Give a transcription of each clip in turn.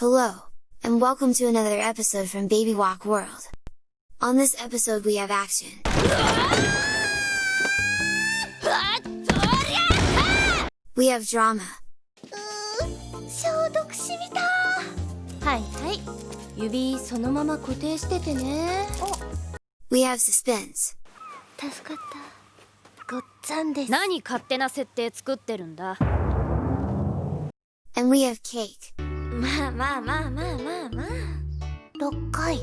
Hello, and welcome to another episode from Baby WOGUE World. On this episode we have action. We have drama. We have suspense. and we have cake. まあまあまあまあまあまあ6回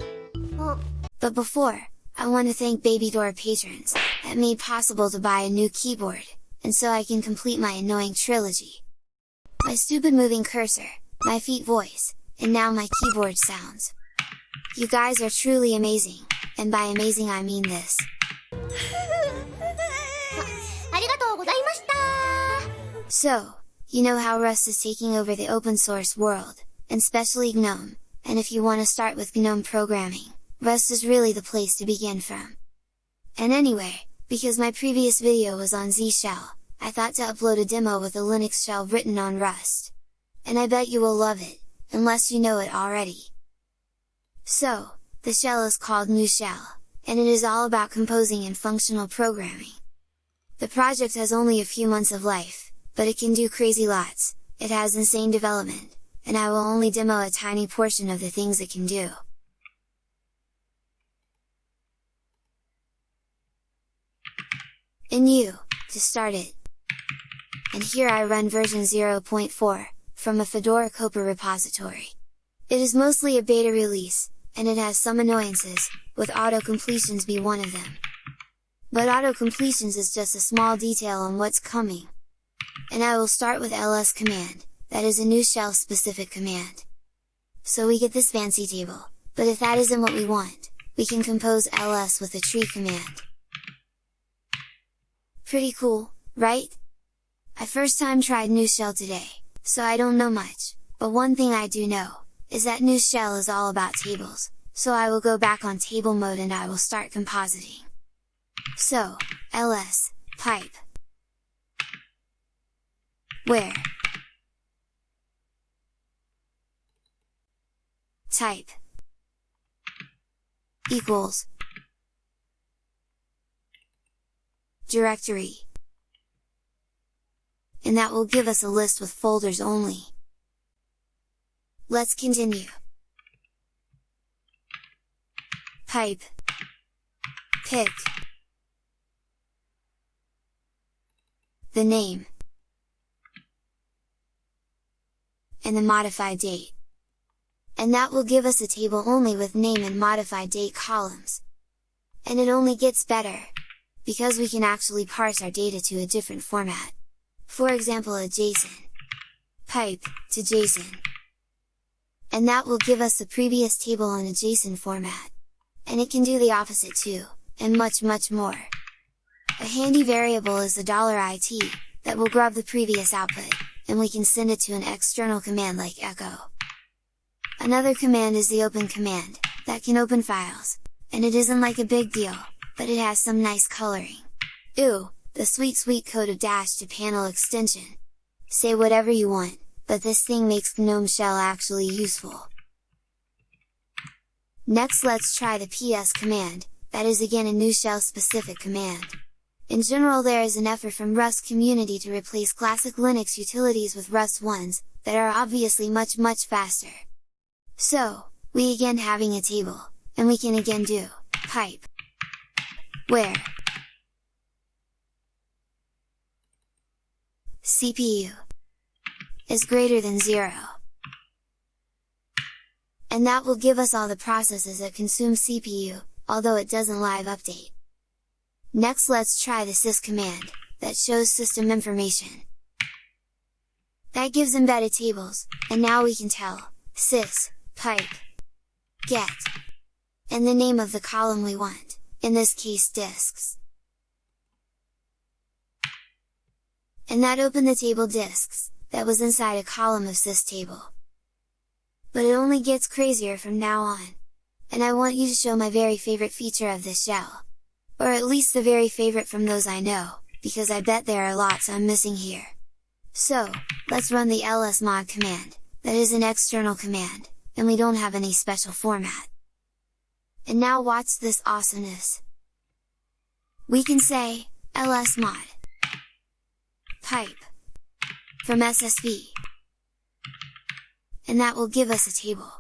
お But before, I want to thank Baby Dora patrons that made possible to buy a new keyboard, and so I can complete my annoying trilogy. My stupid moving cursor, my feet voice, and now my keyboard sounds. You guys are truly amazing, and by amazing I mean this. ありがとうございました So, you know how Rust is taking over the open source world, and especially GNOME, and if you want to start with GNOME programming, Rust is really the place to begin from. And anyway, because my previous video was on Z Shell, I thought to upload a demo with a Linux shell written on Rust. And I bet you will love it, unless you know it already. So, the shell is called Nushell, and it is all about composing and functional programming. The project has only a few months of life, but it can do crazy lots, it has insane development, and I will only demo a tiny portion of the things it can do. And you, to start it. And here I run version 0.4, from a Fedora Copr repository. It is mostly a beta release, and it has some annoyances, with auto-completions be one of them. But auto-completions is just a small detail on what's coming. And I will start with ls command, that is a Nushell specific command. So we get this fancy table, but if that isn't what we want, we can compose ls with a tree command. Pretty cool, right? I first time tried Nushell today, so I don't know much, but one thing I do know, is that Nushell is all about tables, so I will go back on table mode and I will start compositing. So, ls, pipe, where, type, equals, directory, and that will give us a list with folders only. Let's continue. Pipe. Pick. The name and the modified date. And that will give us a table only with name and modified date columns. And it only gets better, because we can actually parse our data to a different format. For example a JSON. Pipe, to JSON. And that will give us the previous table in a JSON format. And it can do the opposite too, and much much more. A handy variable is the dollar $it, that will grab the previous output, and we can send it to an external command like echo. Another command is the open command, that can open files, and it isn't like a big deal, but it has some nice coloring. Ooh, the sweet sweet code of dash to panel extension! Say whatever you want, but this thing makes GNOME shell actually useful. Next let's try the ps command, that is again a Nushell specific command. In general there is an effort from Rust community to replace classic Linux utilities with Rust ones, that are obviously much much faster. So, we again having a table, and we can again do, pipe, where, CPU, is greater than 0. And that will give us all the processes that consume CPU, although it doesn't live update. Next let's try the sys command, that shows system information. That gives embedded tables, and now we can tell, sys, pipe, get, and the name of the column we want, in this case disks. And that opened the table disks, that was inside a column of sys table. But it only gets crazier from now on! And I want you to show my very favorite feature of this shell! Or at least the very favorite from those I know, because I bet there are lots I'm missing here! So, let's run the lsmod command, that is an external command, and we don't have any special format. And now watch this awesomeness! We can say, lsmod pipe from SSV and that will give us a table.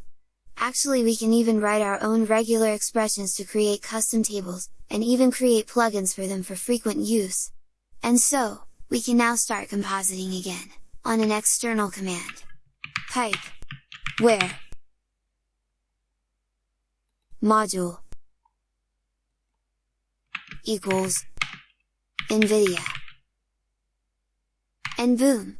Actually we can even write our own regular expressions to create custom tables, and even create plugins for them for frequent use. And so, we can now start compositing again, on an external command. Pipe where module equals NVIDIA and boom!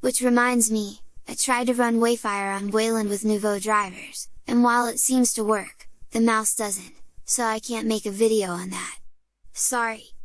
Which reminds me, I tried to run Wayfire on Wayland with Nouveau drivers, and while it seems to work, the mouse doesn't, so I can't make a video on that. Sorry!